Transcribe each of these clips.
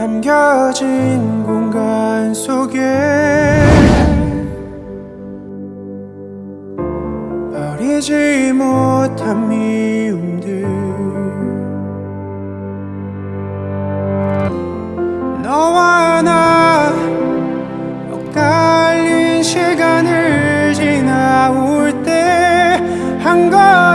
남겨진 공간 속에 버리지 못한 미움들. 너와 나 엇갈린 시간을 지나올 때 한 걸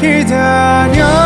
기다려.